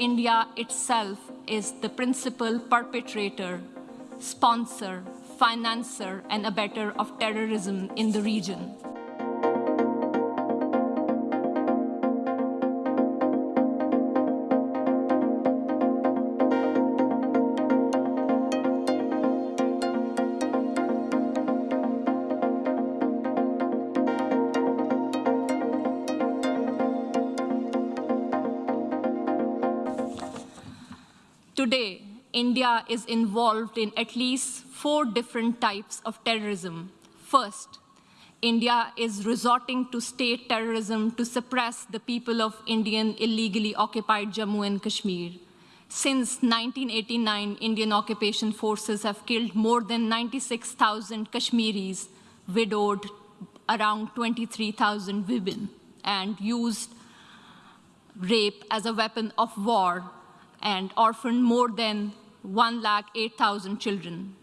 India itself is the principal perpetrator, sponsor, financer, and abettor of terrorism in the region. Today, India is involved in at least four different types of terrorism. First, India is resorting to state terrorism to suppress the people of Indian illegally occupied Jammu and Kashmir. Since 1989, Indian occupation forces have killed more than 96,000 Kashmiris, widowed around 23,000 women, and used rape as a weapon of war and orphaned more than 1,08,000 children.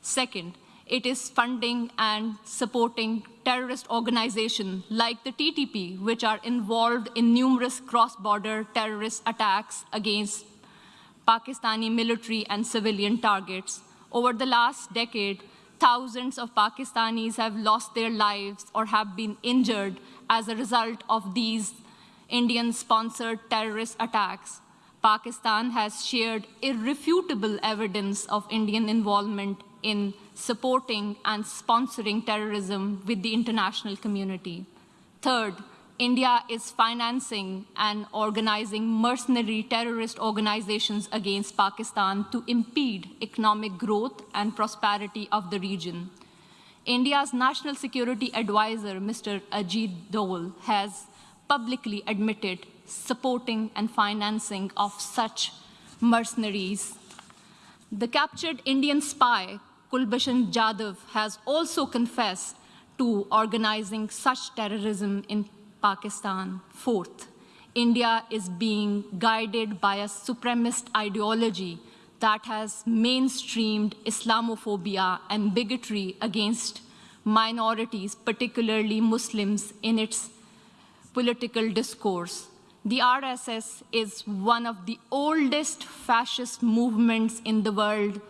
Second, it is funding and supporting terrorist organizations like the TTP, which are involved in numerous cross-border terrorist attacks against Pakistani military and civilian targets. Over the last decade, thousands of Pakistanis have lost their lives or have been injured as a result of these Indian-sponsored terrorist attacks. Pakistan has shared irrefutable evidence of Indian involvement in supporting and sponsoring terrorism with the international community. Third, India is financing and organizing mercenary terrorist organizations against Pakistan to impede economic growth and prosperity of the region. India's National Security Advisor, Mr. Ajit Doval, has publicly admitted supporting and financing of such mercenaries. The captured Indian spy, Kulbhushan Jadhav, has also confessed to organizing such terrorism in Pakistan. Fourth, India is being guided by a supremacist ideology that has mainstreamed Islamophobia and bigotry against minorities, particularly Muslims, in its political discourse. The RSS is one of the oldest fascist movements in the world,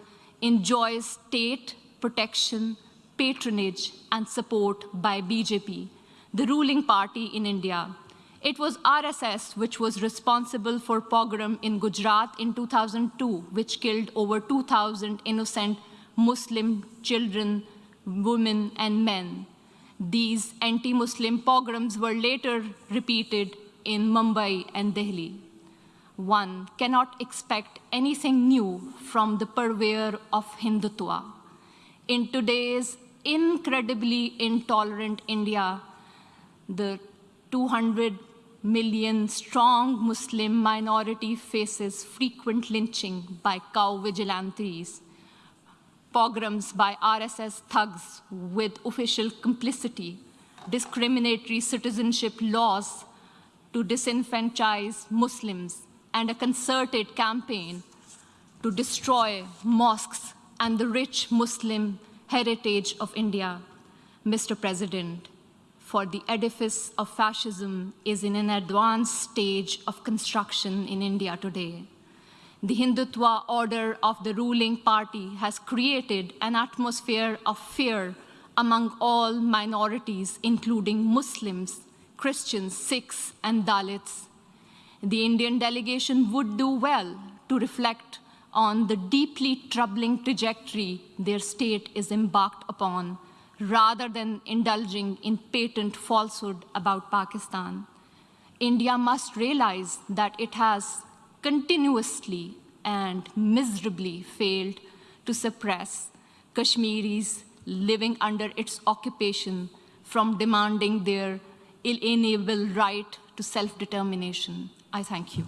enjoys state protection, patronage, and support by BJP, the ruling party in India. It was RSS which was responsible for pogrom in Gujarat in 2002, which killed over 2,000 innocent Muslim children, women, and men. These anti-Muslim pogroms were later repeated in Mumbai and Delhi. One cannot expect anything new from the purveyor of Hindutva. In today's incredibly intolerant India, the 200 million strong Muslim minority faces frequent lynching by cow vigilantes, pogroms by RSS thugs with official complicity, discriminatory citizenship laws to disenfranchise Muslims and a concerted campaign to destroy mosques and the rich Muslim heritage of India. Mr. President, for the edifice of fascism is in an advanced stage of construction in India today. The Hindutva order of the ruling party has created an atmosphere of fear among all minorities, including Muslims, Christians, Sikhs, and Dalits. The Indian delegation would do well to reflect on the deeply troubling trajectory their state is embarked upon, rather than indulging in patent falsehood about Pakistan. India must realize that it has continuously and miserably failed to suppress Kashmiris living under its occupation from demanding their inalienable right to self-determination. I thank you.